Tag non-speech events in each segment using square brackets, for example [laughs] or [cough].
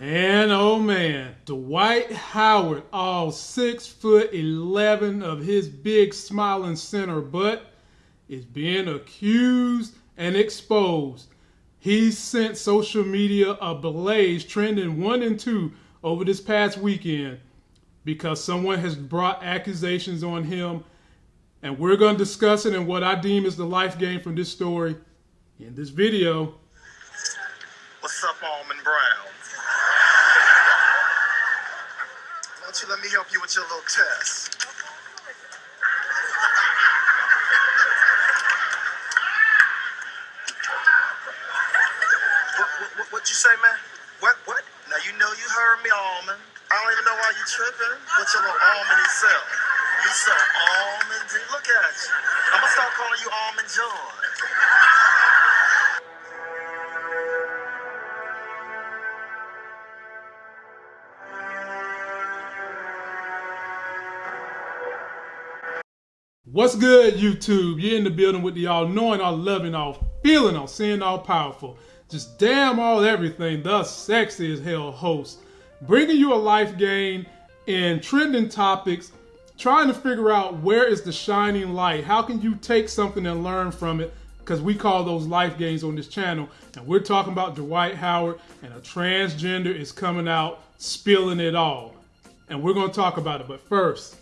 Man, oh man, Dwight Howard, all six foot eleven of his big smiling center butt, is being accused and exposed. He's sent social media ablaze, trending one and two over this past weekend because someone has brought accusations on him. And we're going to discuss it and what I deem is the life game from this story in this video. What's up, Almond Brown? Why don't you let me help you with your little test? What, you say, man? What, what? Now, you know you heard me, Almond. I don't even know why you tripping with your little almond self. You so almondy. Look at you. I'm gonna start calling you Almond Joy. What's good, YouTube? You're in the building with the all knowing, all loving, all feeling, all seeing, all powerful. Just damn all everything, the sexy as hell host. Bringing you a life game and trending topics, trying to figure out where is the shining light. How can you take something and learn from it? Because we call those life games on this channel. And we're talking about Dwight Howard, and a transgender is coming out spilling it all. And we're going to talk about it. But first,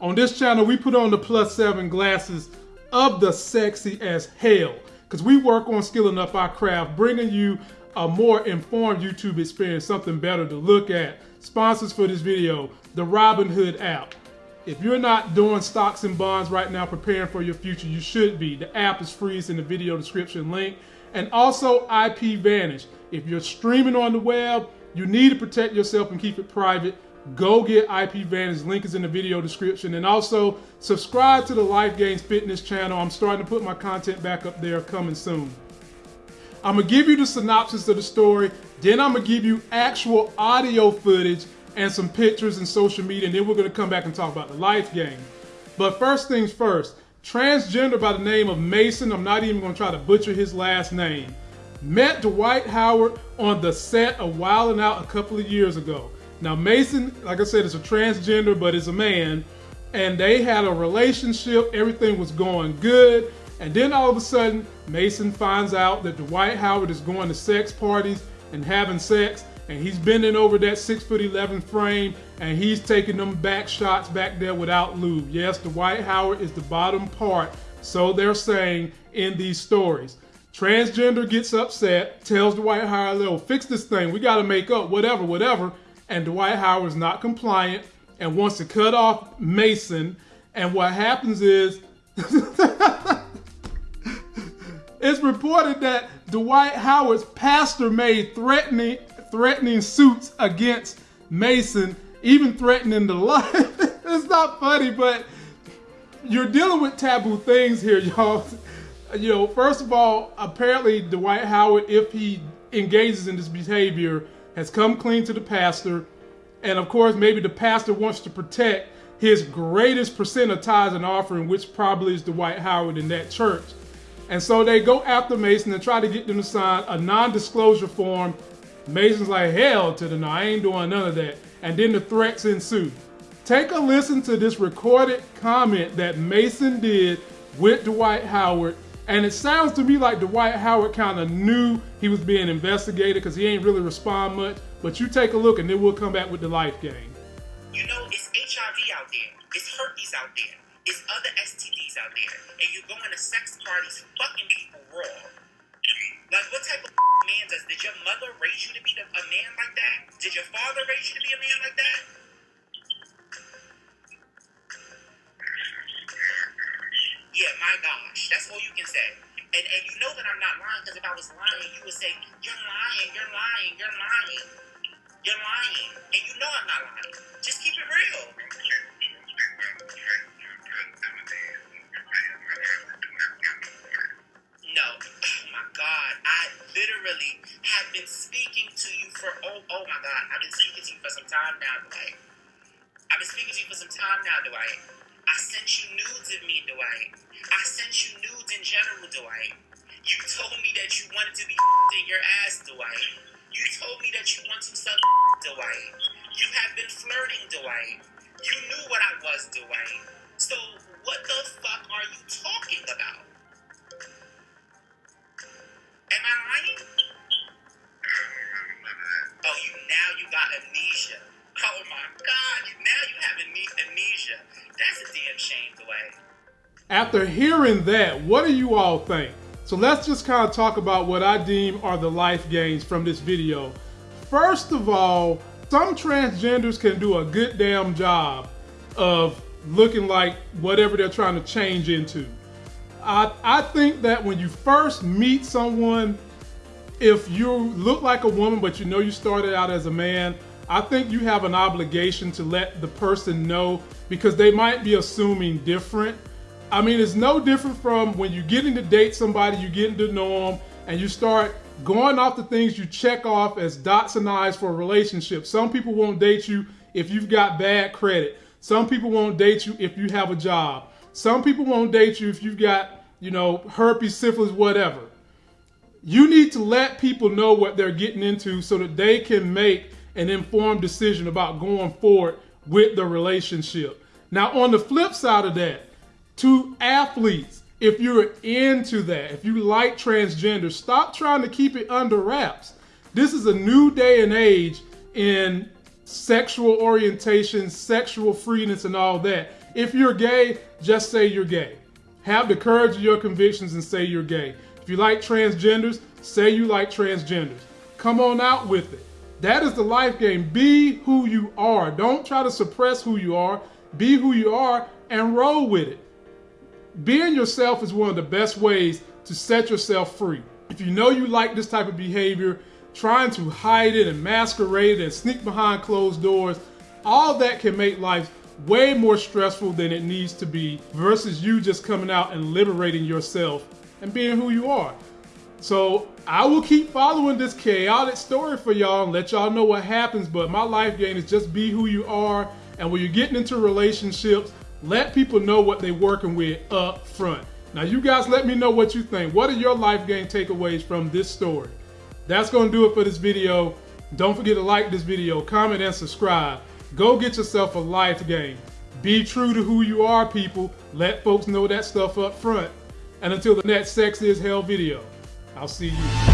on this channel, we put on the plus seven glasses of the sexy as hell because we work on skilling up our craft, bringing you a more informed YouTube experience, something better to look at. Sponsors for this video, the Robinhood app. If you're not doing stocks and bonds right now, preparing for your future, you should be. The app is free, it's in the video description link. And also IP Vanish. If you're streaming on the web, you need to protect yourself and keep it private go get IP Vanish. Link is in the video description. And also subscribe to the Life Gains Fitness channel. I'm starting to put my content back up there coming soon. I'm gonna give you the synopsis of the story. Then I'm gonna give you actual audio footage and some pictures and social media. And then we're gonna come back and talk about the life game. But first things first, transgender by the name of Mason. I'm not even gonna try to butcher his last name. Met Dwight Howard on the set of Wild 'N Out a couple of years ago. Now Mason, like I said, is a transgender, but is a man, and they had a relationship. Everything was going good, and then all of a sudden, Mason finds out that Dwight Howard is going to sex parties and having sex, and he's bending over that six foot eleven frame, and he's taking them back shots back there without lube. Yes, Dwight Howard is the bottom part, so they're saying in these stories. Transgender gets upset, tells Dwight Howard, "Oh, fix this thing. We got to make up. Whatever, whatever." And Dwight Howard is not compliant and wants to cut off Mason. And what happens is [laughs] it's reported that Dwight Howard's pastor made threatening threatening suits against Mason, even threatening the life. [laughs] it's not funny, but you're dealing with taboo things here, [laughs] y'all. You know, first of all, apparently Dwight Howard, if he engages in this behavior, has come clean to the pastor. And of course, maybe the pastor wants to protect his greatest percent of tithes and offering, which probably is Dwight Howard in that church. And so they go after Mason and try to get them to sign a non-disclosure form. Mason's like, hell to the no, I ain't doing none of that. And then the threats ensue. Take a listen to this recorded comment that Mason did with Dwight Howard and it sounds to me like Dwight Howard kind of knew he was being investigated because he ain't really respond much. But you take a look and then we'll come back with the life game. You know, it's HIV out there. It's herpes out there. It's other STDs out there. And you go into sex parties fucking people raw. Like, what type of man does... Did your mother raise you to be a man like that? Did your father raise you to be a man like Can say. And, and you know that I'm not lying because if I was lying, you would say, You're lying, you're lying, you're lying. You're lying. And you know I'm not lying. Just keep it real. No. Oh my God. I literally have been speaking to you for, oh, oh my God. I've been speaking to you for some time now, Dwight. I've been speaking to you for some time now, Dwight. I sent you nudes of me, Dwight. I sent you nudes in general, Dwight. You told me that you wanted to be [laughs] in your ass, Dwight. You told me that you want to suck [laughs] Dwight. You have been flirting Dwight. You knew what I was, Dwight. So what the fuck are you talking about? Am I lying? Oh, you now you got amnesia. Oh my god, you, now have amnesia. That's a damn shame, Dwight. After hearing that, what do you all think? So let's just kind of talk about what I deem are the life gains from this video. First of all, some transgenders can do a good damn job of looking like whatever they're trying to change into. I, I think that when you first meet someone, if you look like a woman but you know you started out as a man, I think you have an obligation to let the person know because they might be assuming different. I mean, it's no different from when you're getting to date somebody, you're getting to know them, and you start going off the things you check off as dots and I's for a relationship. Some people won't date you if you've got bad credit. Some people won't date you if you have a job. Some people won't date you if you've got, you know, herpes, syphilis, whatever. You need to let people know what they're getting into so that they can make an informed decision about going forward with the relationship. Now, on the flip side of that, to athletes, if you're into that, if you like transgender, stop trying to keep it under wraps. This is a new day and age in sexual orientation, sexual freeness, and all that. If you're gay, just say you're gay. Have the courage of your convictions and say you're gay. If you like transgenders, say you like transgenders. Come on out with it. That is the life game. Be who you are. Don't try to suppress who you are. Be who you are and roll with it. Being yourself is one of the best ways to set yourself free. If you know you like this type of behavior, trying to hide it and masquerade it and sneak behind closed doors, all that can make life way more stressful than it needs to be versus you just coming out and liberating yourself and being who you are. So I will keep following this chaotic story for y'all and let y'all know what happens. But my life game is just be who you are. And when you're getting into relationships, let people know what they're working with up front. Now, you guys let me know what you think. What are your life game takeaways from this story? That's going to do it for this video. Don't forget to like this video, comment, and subscribe. Go get yourself a life game. Be true to who you are, people. Let folks know that stuff up front. And until the next Sex is Hell video, I'll see you.